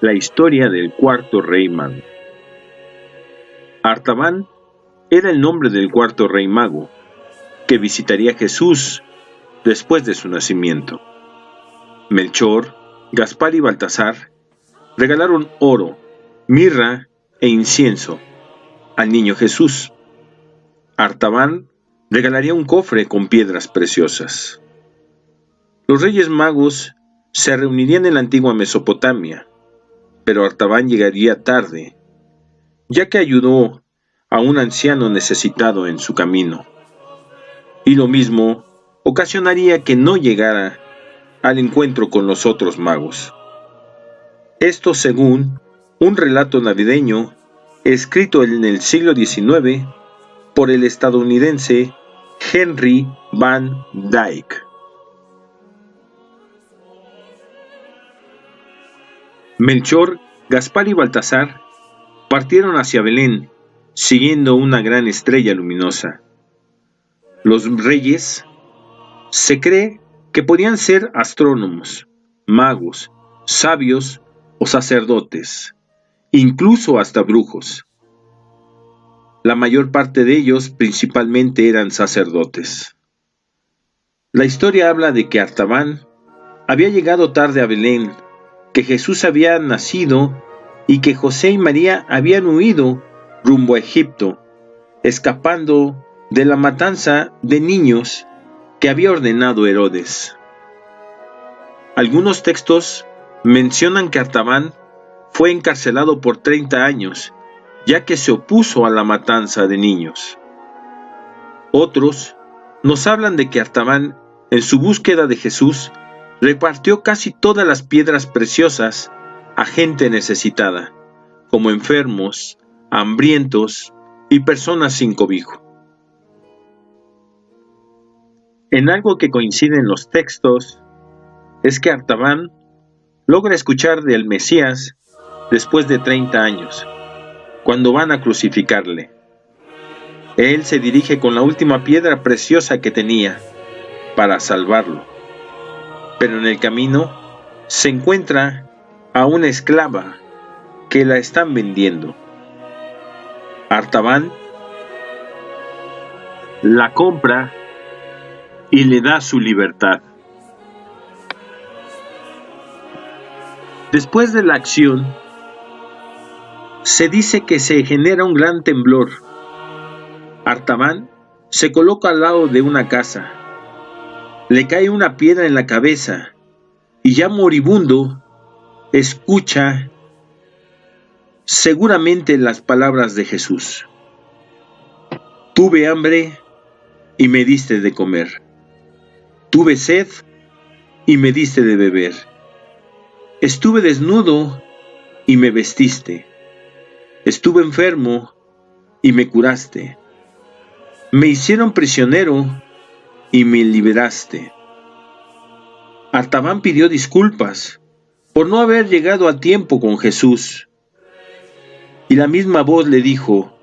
la historia del cuarto rey mago. Artaban era el nombre del cuarto rey mago, que visitaría a Jesús después de su nacimiento. Melchor, Gaspar y Baltasar regalaron oro, mirra e incienso al niño Jesús. Artaban regalaría un cofre con piedras preciosas. Los reyes magos se reunirían en la antigua Mesopotamia, pero Artaban llegaría tarde, ya que ayudó a un anciano necesitado en su camino. Y lo mismo ocasionaría que no llegara al encuentro con los otros magos. Esto según un relato navideño escrito en el siglo XIX por el estadounidense Henry Van Dyke. Melchor, Gaspar y Baltasar partieron hacia Belén, siguiendo una gran estrella luminosa. Los reyes se cree que podían ser astrónomos, magos, sabios o sacerdotes, incluso hasta brujos. La mayor parte de ellos principalmente eran sacerdotes. La historia habla de que Artaban había llegado tarde a Belén que Jesús había nacido y que José y María habían huido rumbo a Egipto, escapando de la matanza de niños que había ordenado Herodes. Algunos textos mencionan que Artaban fue encarcelado por 30 años, ya que se opuso a la matanza de niños. Otros nos hablan de que Artaban, en su búsqueda de Jesús, repartió casi todas las piedras preciosas a gente necesitada, como enfermos, hambrientos y personas sin cobijo. En algo que coincide en los textos es que Artaban logra escuchar del Mesías después de 30 años, cuando van a crucificarle. Él se dirige con la última piedra preciosa que tenía para salvarlo pero en el camino se encuentra a una esclava que la están vendiendo. Artaban la compra y le da su libertad. Después de la acción, se dice que se genera un gran temblor. Artaban se coloca al lado de una casa le cae una piedra en la cabeza y ya moribundo escucha seguramente las palabras de Jesús. Tuve hambre y me diste de comer. Tuve sed y me diste de beber. Estuve desnudo y me vestiste. Estuve enfermo y me curaste. Me hicieron prisionero y me liberaste. Artaban pidió disculpas por no haber llegado a tiempo con Jesús. Y la misma voz le dijo,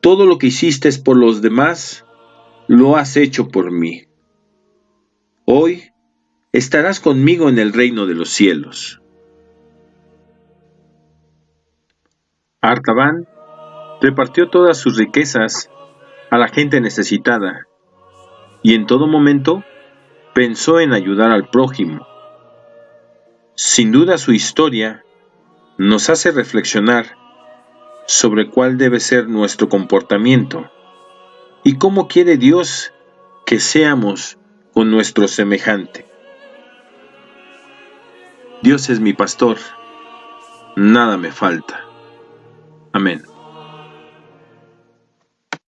todo lo que hiciste por los demás, lo has hecho por mí. Hoy estarás conmigo en el reino de los cielos. Artaban repartió todas sus riquezas a la gente necesitada y en todo momento pensó en ayudar al prójimo. Sin duda su historia nos hace reflexionar sobre cuál debe ser nuestro comportamiento y cómo quiere Dios que seamos con nuestro semejante. Dios es mi pastor, nada me falta. Amén.